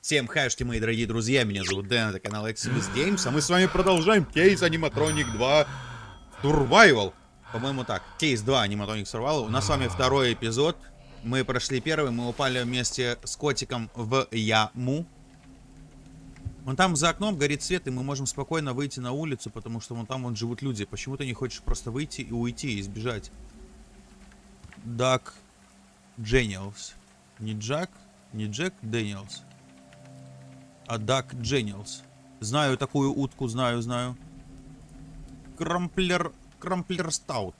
Всем хэшки, мои дорогие друзья, меня зовут Дэн, это канал Exodus Games, а мы с вами продолжаем кейс Animatronic 2 Survival. По-моему так, кейс 2 Animatronic Survival. У нас с вами второй эпизод. Мы прошли первый, мы упали вместе с котиком в яму. Вон там за окном горит свет, и мы можем спокойно выйти на улицу, потому что вон там вон живут люди. Почему ты не хочешь просто выйти и уйти, и сбежать? Дак Дженниалс. Не Джак, не Джек Дэниелс. А Дак Дженниалс. Знаю такую утку, знаю, знаю. Крамплер... Крамплер Стаут.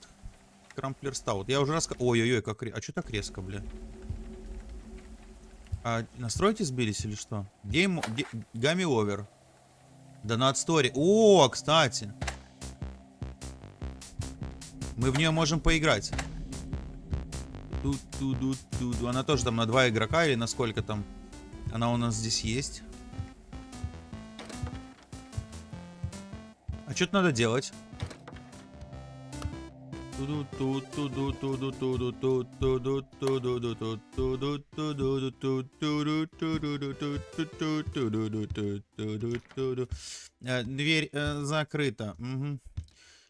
Крамплер Стаут. Я уже раз... Ой-ой-ой, как... А что так резко, бля? А настройки сбились или что? Гейм... Гамми овер. Донат стори. О, кстати. Мы в нее можем поиграть. Ту-ту-ду-ту-ду. Она тоже там на два игрока или на сколько там? Она у нас здесь есть. Что-то надо делать. Э, Дверь э, закрыта. Мгм.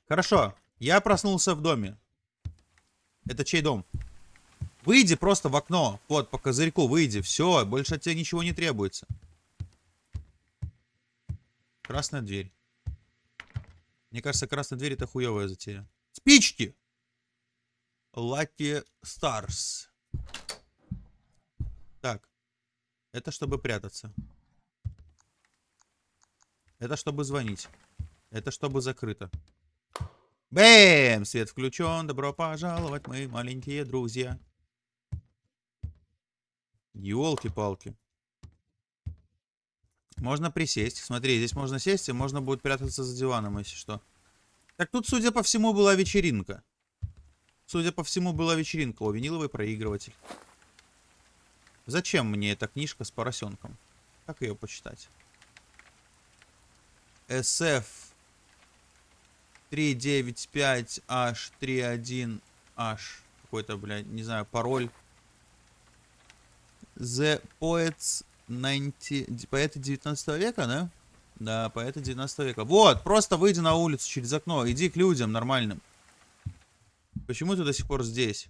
Хорошо. Я проснулся в доме. Это чей дом? Выйди просто в окно. Вот, по козырьку выйди. Все, больше от тебя ничего не требуется. Красная дверь. Мне кажется, красная дверь это хуевая затея. Спички! Lucky Stars. Так. Это чтобы прятаться. Это чтобы звонить. Это чтобы закрыто. Бэм! Свет включен. Добро пожаловать, мои маленькие друзья. Елки-палки. Можно присесть. Смотри, здесь можно сесть, и можно будет прятаться за диваном, если что. Так тут, судя по всему, была вечеринка. Судя по всему, была вечеринка. О, виниловый проигрыватель. Зачем мне эта книжка с поросенком? Как ее почитать? SF 395H31H. Какой-то, блядь, не знаю, пароль. The Poets 90... Поэты 19 века, да? Да, поэты 19 века. Вот, просто выйди на улицу через окно. Иди к людям нормальным. Почему ты до сих пор здесь?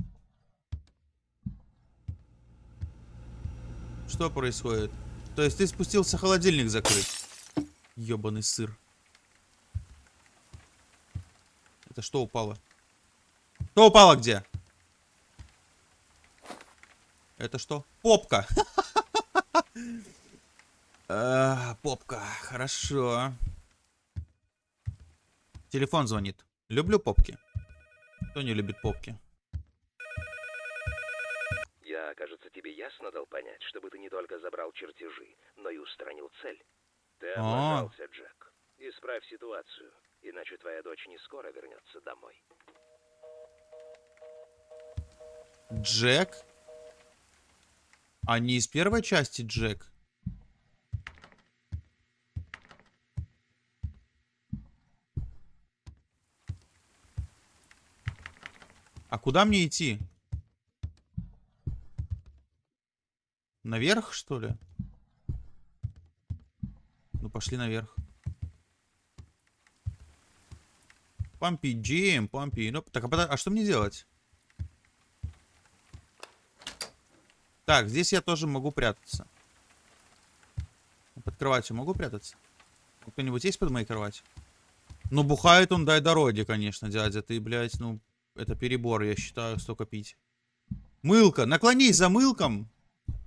Что происходит? То есть ты спустился холодильник закрыть? Ёбаный сыр. Это что упало? Что упало где? Это что? Попка. А, Попка. Хорошо. Телефон звонит. Люблю попки. Кто не любит попки? Я, кажется, тебе ясно дал понять, чтобы ты не только забрал чертежи, но и устранил цель. Ты облажался, Джек. Исправь ситуацию, иначе твоя дочь не скоро вернется домой. Джек? А не из первой части Джек? А куда мне идти? Наверх, что ли? Ну, пошли наверх. Пампи Джим, пампи. Ну, так, а, а что мне делать? Так, здесь я тоже могу прятаться. Под кроватью могу прятаться? Кто-нибудь есть под моей кроватью? Ну, бухает он, дай дороги, конечно, дядя. Ты, блядь, ну, это перебор, я считаю, столько пить. Мылка! Наклонись за мылком,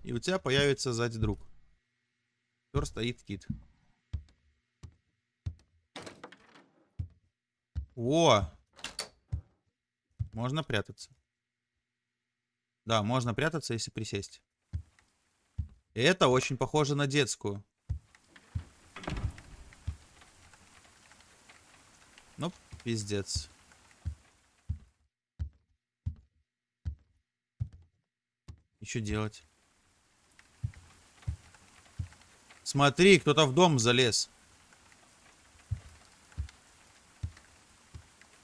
и у тебя появится сзади друг. Тор стоит кит. О! Можно прятаться. Да, можно прятаться, если присесть. Это очень похоже на детскую. Ну, пиздец. Что делать? Смотри, кто-то в дом залез.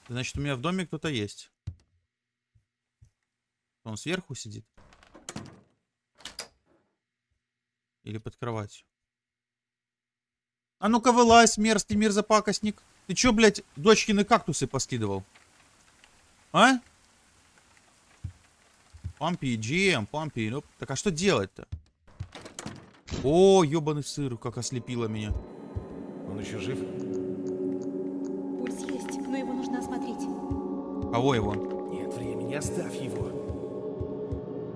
Значит, у меня в доме кто-то есть. Он сверху сидит. Или под кроватью? А ну-ка вылазь, мерзкий мерзопакостник. Ты чё, блядь, дочкины кактусы поскидывал? А? Пампи, GM, пампи. Ну, так а что делать-то? О, ёбаный сыр, как ослепило меня. Он еще жив? Пульс есть, но его нужно осмотреть. Кого его? Нет времени, оставь его.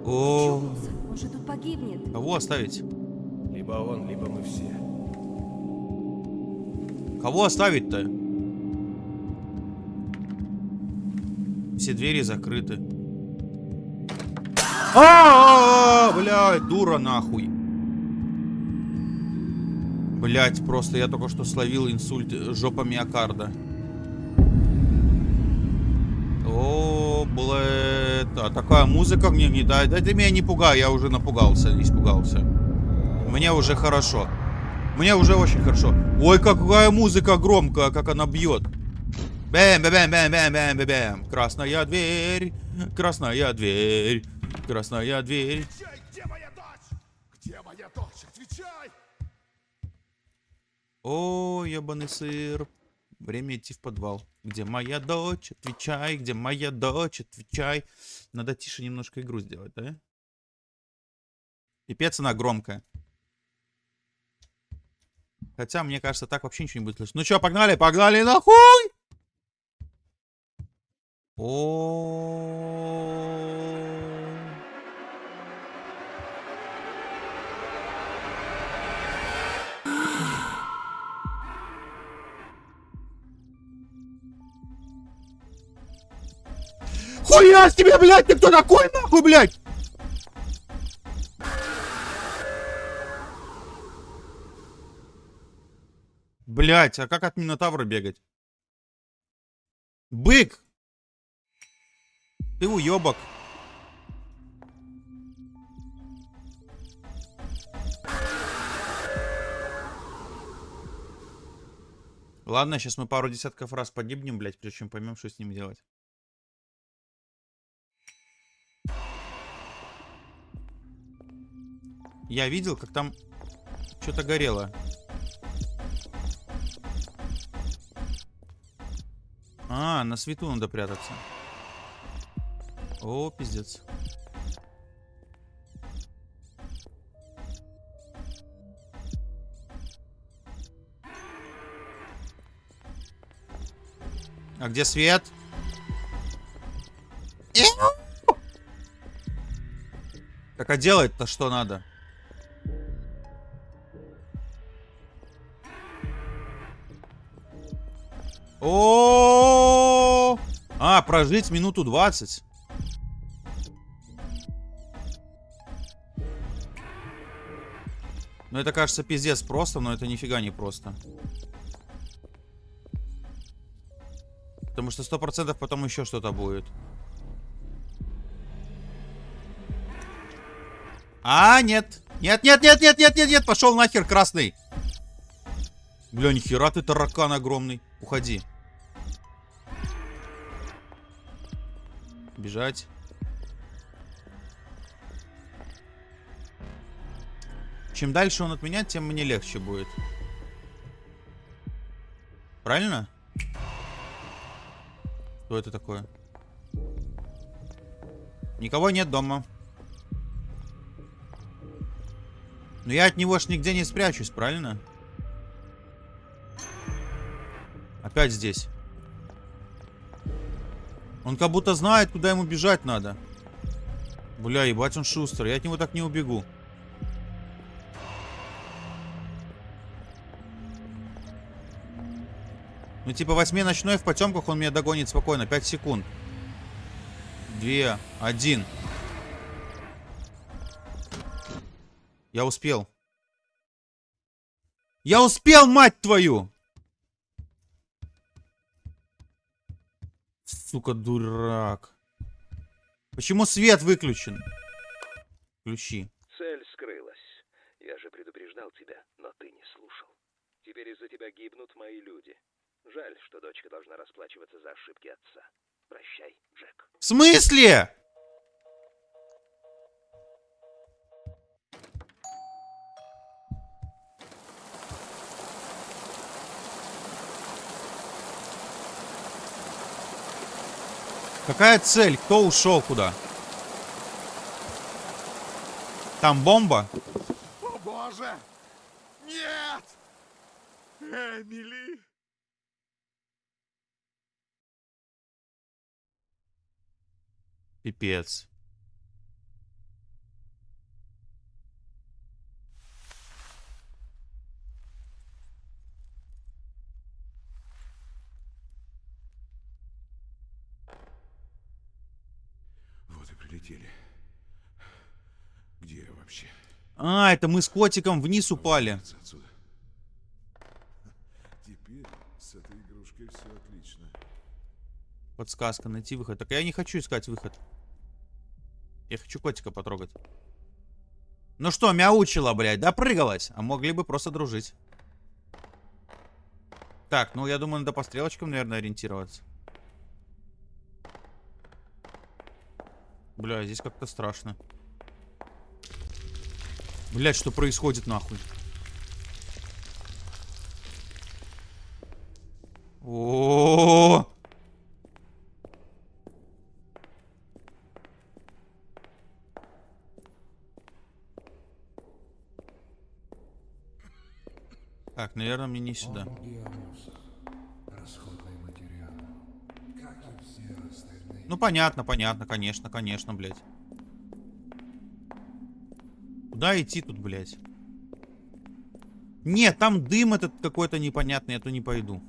О. Он же тут погибнет. кого оставить? Либо он, либо мы все. Кого оставить-то? Все двери закрыты. А, блядь, дура нахуй. Блять, просто я только что словил инсульт жопа миокарда. О, блядь, а такая музыка мне не дает. Да ты меня не пугай, я уже напугался, испугался. Мне уже хорошо. Мне уже очень хорошо. Ой, какая музыка громкая, как она бьет. Бэм, бэм, бэм, бэм, бэм, бэм, бэм. Красная дверь, красная дверь, красная дверь. Отвечай, где моя дочь? Где моя дочь? Отвечай! О, ебаный сыр. Время идти в подвал. Где моя дочь? Отвечай, где моя дочь? Отвечай. Надо тише немножко игру сделать, да? Пипец она громкая. Хотя, мне кажется, так вообще ничего не будет слышно. Ну чё, погнали, погнали нахуй! О. Хуя с тебе, блядь, ты кто такой, нахуй, блядь? Блять, а как от Минотавра бегать? Бык! Ты уебок. Ладно, сейчас мы пару десятков раз погибнем, блядь, прежде чем поймем, что с ним делать. Я видел, как там что-то горело. А, на свету надо прятаться. О, пиздец. А где свет? Так а делать-то что надо? О, А, прожить минуту 20. Ну, это кажется пиздец просто, но это нифига не просто. Потому что сто процентов потом еще что-то будет. А, нет. Нет, нет, нет, нет, нет, нет, нет, пошел нахер, красный. Бля, нихера ты таракан огромный. Уходи. Бежать. Чем дальше он от меня, тем мне легче будет. Правильно? Что это такое? Никого нет дома. Но я от него ж нигде не спрячусь, правильно? Опять здесь. Он как будто знает, куда ему бежать надо. Бля, ебать он шустер. Я от него так не убегу. Ну, типа, восьми ночной в потемках он меня догонит спокойно. Пять секунд. Две. Один. Я успел. Я успел, мать твою! Сука, дурак. Почему свет выключен? Включи. Цель скрылась. Я же предупреждал тебя, но ты не слушал. Теперь из-за тебя гибнут мои люди. Жаль, что дочка должна расплачиваться за ошибки отца. Прощай, Джек. В смысле? Какая цель? Кто ушел куда? Там бомба? О боже! Нет! Эмили! Пипец. Вот и прилетели. Где я вообще? А, это мы с котиком вниз упали. Отсюда. Теперь с этой игрушкой все отлично. Подсказка, найти выход. Так я не хочу искать выход. Я хочу котика потрогать. Ну что, мяучила, блядь, допрыгалась. А могли бы просто дружить. Так, ну я думаю, надо по стрелочкам, наверное, ориентироваться. Бля, здесь как-то страшно. Блять, что происходит нахуй? О, -о, -о, -о! Так, наверное, мне не сюда. Ну, понятно, понятно, конечно, конечно, блядь. Куда идти тут, блядь? Нет, там дым этот какой-то непонятный, я то не пойду.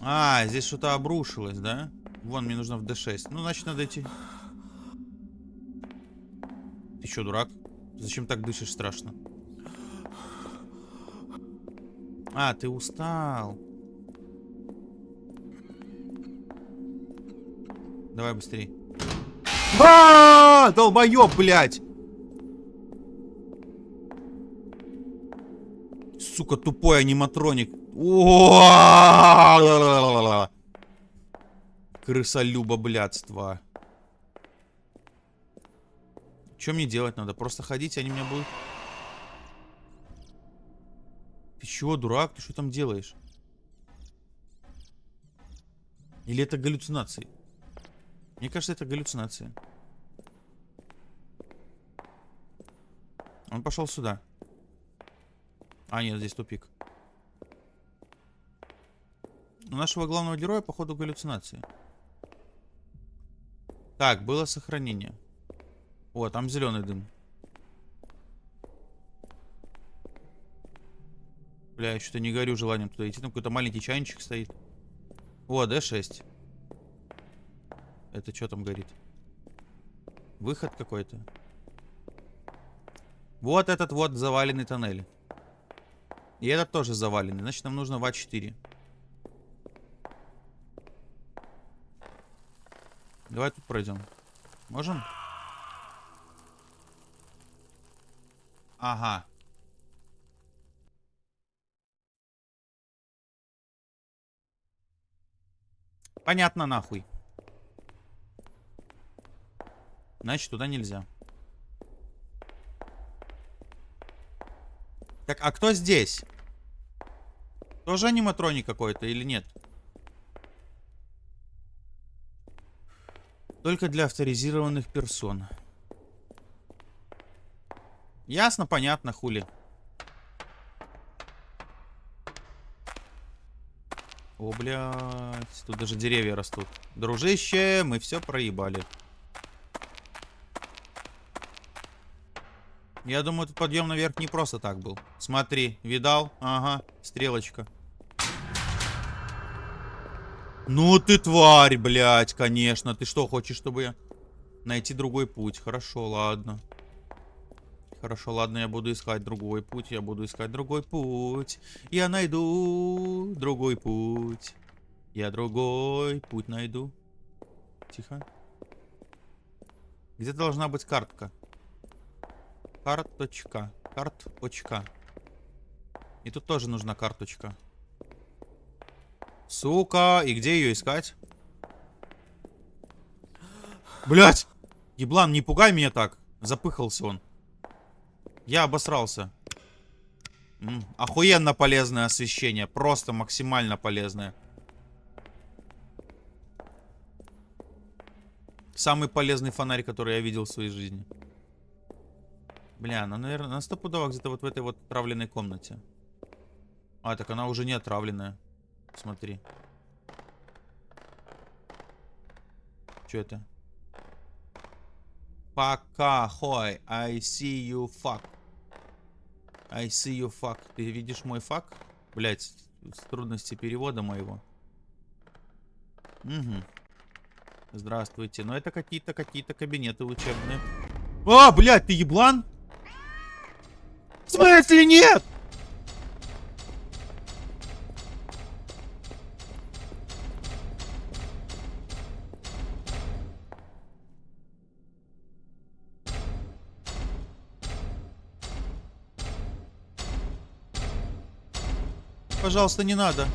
А, здесь что-то обрушилось, да? Вон, мне нужно в D6. Ну, значит, надо идти. Ты что, дурак? Зачем так дышишь страшно? А, ты устал. Давай быстрее. А, долбоёб, блядь! Сука, тупой аниматроник. Крысолюба, блядство. Что мне делать надо? Просто ходить, они меня будут... Ты чего, дурак? Ты что там делаешь? Или это галлюцинации? Мне кажется, это галлюцинации. Он пошел сюда. А, нет, здесь тупик. У нашего главного героя, походу, галлюцинации. Так, было сохранение. О, там зеленый дым. Бля, я что-то не горю желанием туда идти. Там какой-то маленький чайничек стоит. О, D6. Это что там горит? Выход какой-то. Вот этот вот заваленный тоннель. И этот тоже заваленный. Значит, нам нужно в А4. Давай тут пройдем. Можем? Ага. Понятно, нахуй. Значит, туда нельзя. Так, а кто здесь? Тоже аниматроник какой-то или нет? Только для авторизированных персон. Ясно, понятно, хули. О, блядь. Тут даже деревья растут. Дружище, мы все проебали. Я думаю, этот подъем наверх не просто так был. Смотри, видал? Ага, стрелочка. Ну ты тварь, блядь, конечно. Ты что, хочешь, чтобы я... Найти другой путь? Хорошо, ладно. Хорошо, ладно, я буду искать другой путь. Я буду искать другой путь. Я найду другой путь. Я другой путь найду. Тихо. Где должна быть картка? Карточка. Карточка. И тут тоже нужна карточка. Сука. И где ее искать? Блять! Еблан, не пугай меня так. Запыхался он. Я обосрался. М -м, охуенно полезное освещение. Просто максимально полезное. Самый полезный фонарь, который я видел в своей жизни. Бля, ну, наверное, на стопудово где-то вот в этой вот отравленной комнате. А, так она уже не отравленная. Смотри. Что это? Пока, хой. I see you fuck. I see you fuck. Ты видишь мой фак? Блять, трудности перевода моего. Угу. Здравствуйте. Но это какие-то какие-то кабинеты учебные. А, блядь, ты еблан? В смысле нет? Пожалуйста, не надо.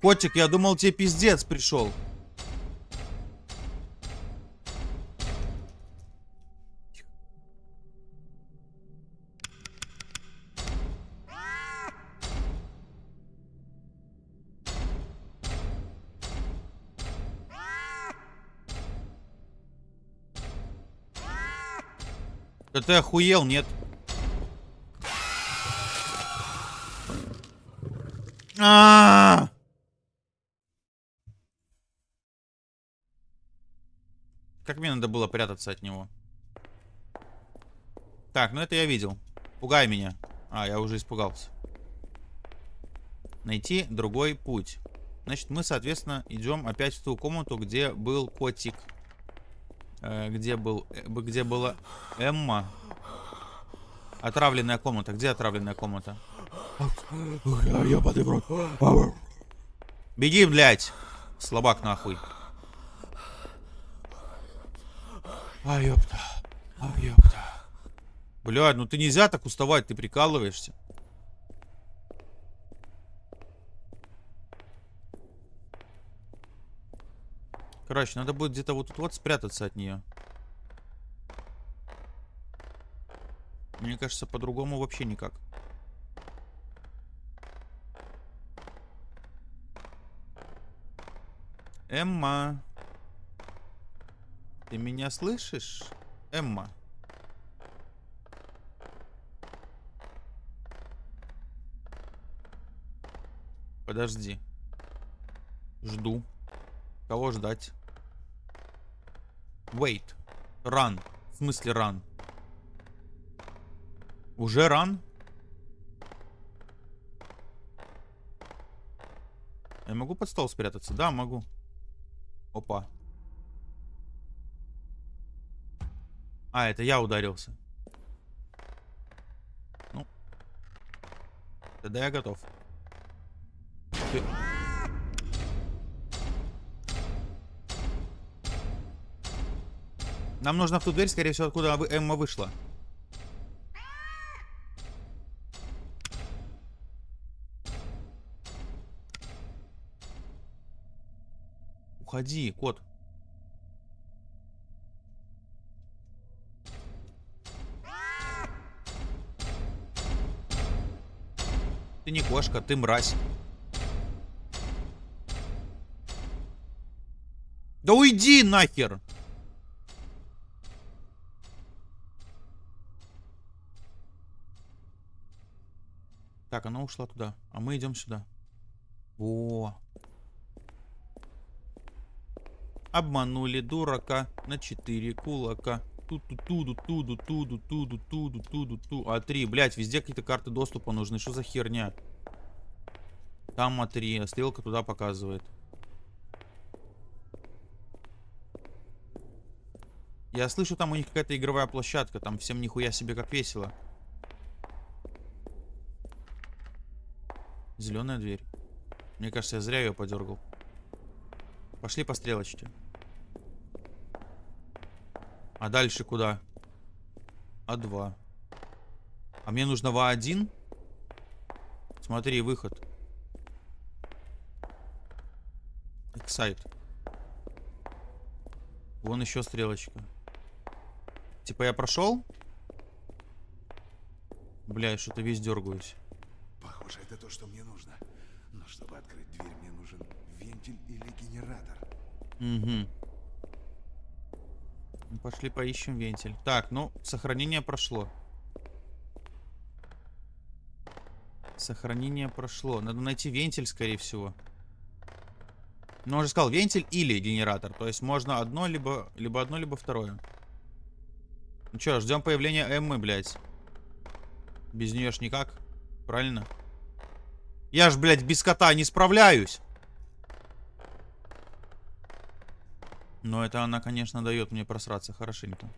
Котик, я думал, тебе пиздец пришел. Ты охуел, нет? А! Как мне надо было прятаться от него? Так, ну это я видел. Пугай меня. А, я уже испугался. Найти другой путь. Значит, мы, соответственно, идем опять в ту комнату, где был котик. Э, где был... э, где была Эмма. Отравленная комната. Где отравленная комната? Ёбаный в рот. Беги, блядь! Слабак нахуй. А, ёпта. А, ёпта. Блядь, ну ты нельзя так уставать, ты прикалываешься. Короче, надо будет где-то вот тут вот спрятаться от нее. Мне кажется, по-другому вообще никак. Эмма. Ты меня слышишь? Эмма. Подожди. Жду. Кого ждать? Wait. Run. В смысле run? Уже run? Я могу под стол спрятаться? Да, могу. Опа. А, это я ударился. Ну. Тогда я готов. Ты- Нам нужно в ту дверь, скорее всего, откуда Эмма вышла. Уходи, кот. Ты не кошка, ты мразь. Да уйди нахер! Так, она ушла туда, а мы идем сюда. О, Обманули дурака на 4 кулака. Туду туду туду туду туду туду туду ту. А 3, блять, везде какие-то карты доступа нужны. Что за херня? Там А3, стрелка туда показывает. Я слышу, там у них какая-то игровая площадка. Там всем нихуя себе как весело. Зеленая дверь. Мне кажется, я зря ее подергал. Пошли по стрелочке. А дальше куда? А2. А мне нужно в А1? Смотри, выход. Эксайт. Вон еще стрелочка. Типа я прошел? Бля, я что-то весь дергаюсь. Похоже, это то, что мне нужно. Но чтобы открыть дверь, мне нужен вентиль или генератор. Угу. Пошли поищем вентиль. Так, ну, сохранение прошло. Сохранение прошло. Надо найти вентиль, скорее всего. Ну, он же сказал, вентиль или генератор. То есть можно одно, либо, либо одно, либо второе. Ну что, ждем появления Эммы, блядь. Без нее ж никак. Правильно? Я ж, блядь, без кота не справляюсь. Но это она, конечно, дает мне просраться хорошенько.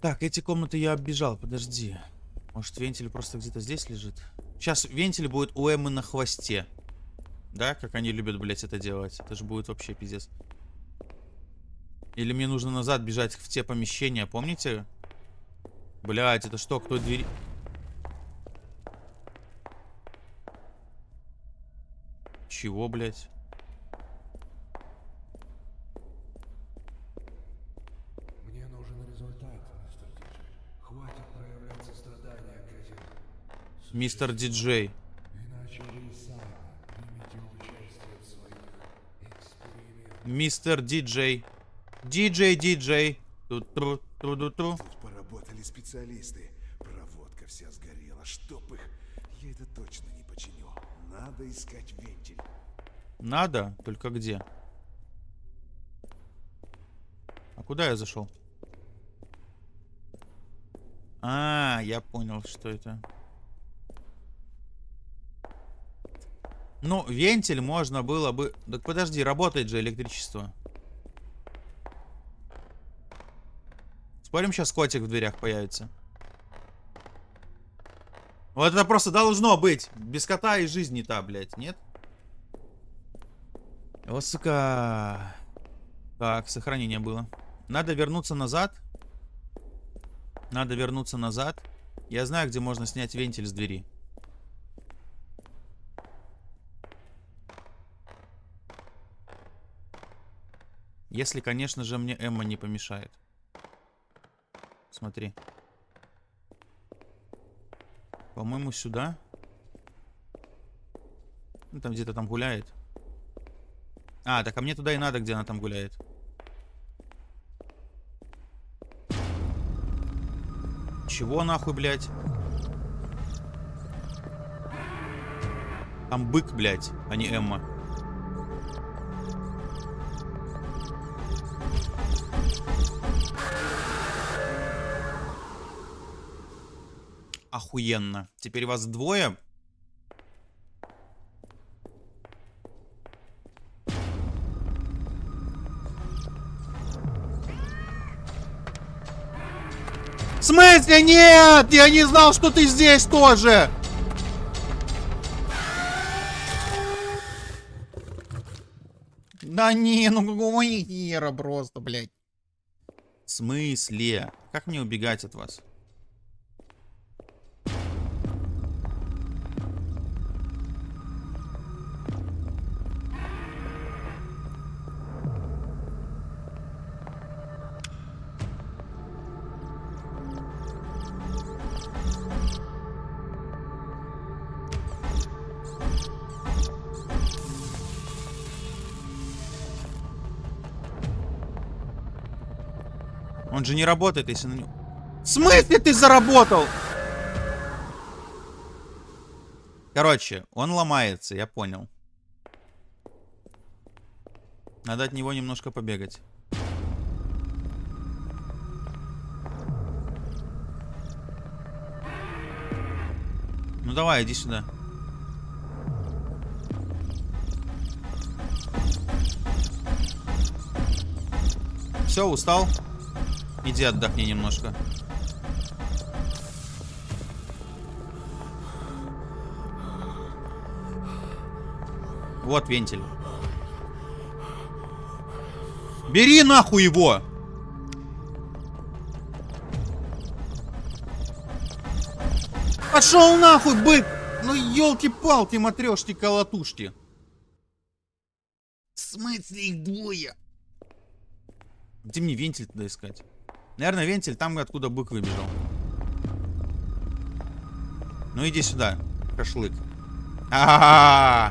Так, эти комнаты я оббежал, подожди. Может, вентиль просто где-то здесь лежит? Сейчас вентиль будет у Эммы на хвосте. Да, как они любят, блядь, это делать. Это же будет вообще пиздец. Или мне нужно назад бежать в те помещения, помните? Блядь, это что, кто двери... Чего, блядь? Мне нужен результат, мистер Диджей. Хватит проявлять сострадание к этим. Мистер Диджей. Иначе вы сами примете участие в своих экспериментах. Мистер Диджей. Диджей, диджей. Ту-тру, тру-ду-тру. Тут поработали специалисты. Проводка вся сгорела. Чтоб их... Я это точно не починю. Надо искать вентиль. Надо? Только где? А куда я зашел? А, я понял, что это. Ну, вентиль можно было бы... Так подожди, работает же электричество. Спорим, сейчас котик в дверях появится. Вот это просто должно быть. Без кота и жизнь не та, блядь, нет? О, сука. Так, сохранение было. Надо вернуться назад. Надо вернуться назад. Я знаю, где можно снять вентиль с двери. Если, конечно же, мне Эмма не помешает. Смотри. По-моему, сюда. Ну, там где-то там гуляет. А, так а мне туда и надо, где она там гуляет. Чего нахуй, блядь? Там бык, блядь, а не Эмма. Охуенно. Теперь вас двое. В смысле нет? Я не знал, что ты здесь тоже. Да не, ну какого хера просто, блядь. В смысле? Как мне убегать от вас? Же не работает, если на него... В смысле ты заработал? Короче, он ломается, я понял. Надо от него немножко побегать. Ну давай, иди сюда. Все, устал? Иди отдохни немножко. Вот вентиль. Бери нахуй его! Пошел нахуй, бык! Ну елки-палки, матрешки, колотушки. В смысле их двое? Где мне вентиль туда искать? Наверное, вентиль там, откуда бык выбежал. Ну иди сюда, кошлык. А,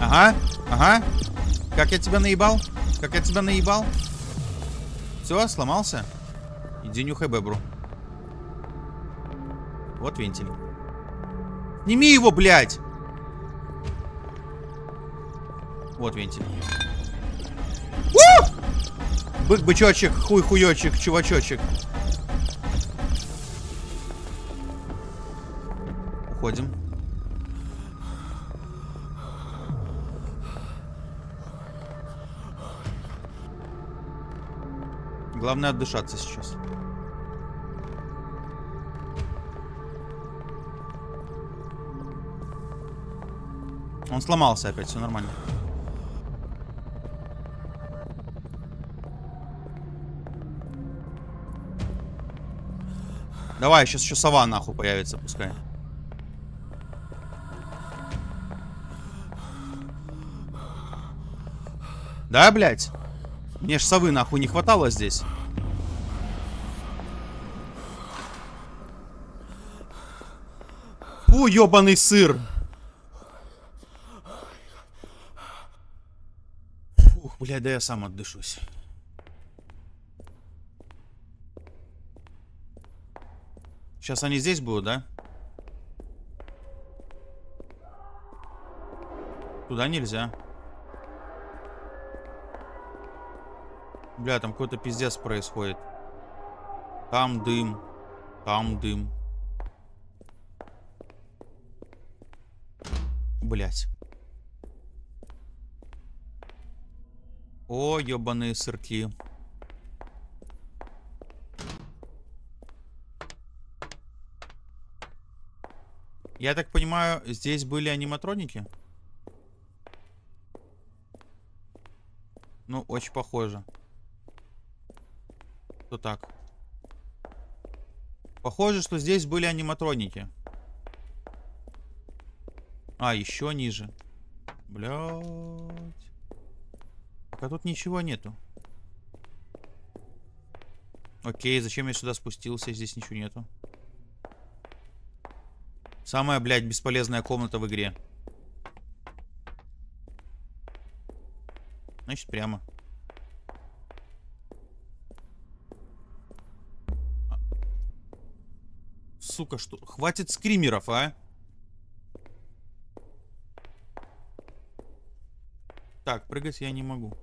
Ага, ага. Как я тебя наебал? Как я тебя наебал? Все, сломался? Иди нюхай бебру. Вот вентиль. Сними его, блядь! Вот вентиль. Бык-бычочек, хуй-хуёчек, чувачочек. Уходим. Главное отдышаться сейчас. Он сломался опять, все нормально. Давай, сейчас еще сова нахуй появится, пускай. Да, блядь? Мне ж совы нахуй не хватало здесь. Фу, ебаный сыр. Фух, блядь, да я сам отдышусь. Сейчас они здесь будут, да? Туда нельзя. Бля, там какой-то пиздец происходит. Там дым. Там дым. Блять. О, ебаные сырки. Я так понимаю, здесь были аниматроники? Ну, очень похоже. Что так? Похоже, что здесь были аниматроники. А, еще ниже. Блять. Пока тут ничего нету. Окей, зачем я сюда спустился? Здесь ничего нету. Самая, блядь, бесполезная комната в игре. Значит, прямо. А. Сука, что? Хватит скримеров, а? Так, прыгать я не могу.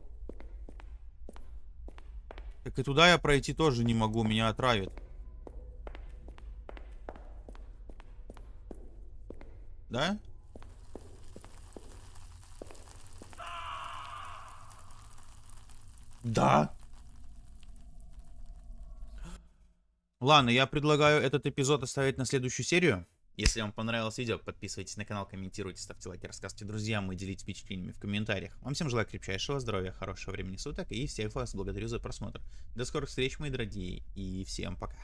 Так и туда я пройти тоже не могу, меня отравят. Да? Да. Ладно, я предлагаю этот эпизод оставить на следующую серию. Если вам понравилось видео, подписывайтесь на канал, комментируйте, ставьте лайки, рассказывайте друзьям и делитесь впечатлениями в комментариях. Вам всем желаю крепчайшего здоровья, хорошего времени суток и всех вас благодарю за просмотр. До скорых встреч, мои дорогие, и всем пока.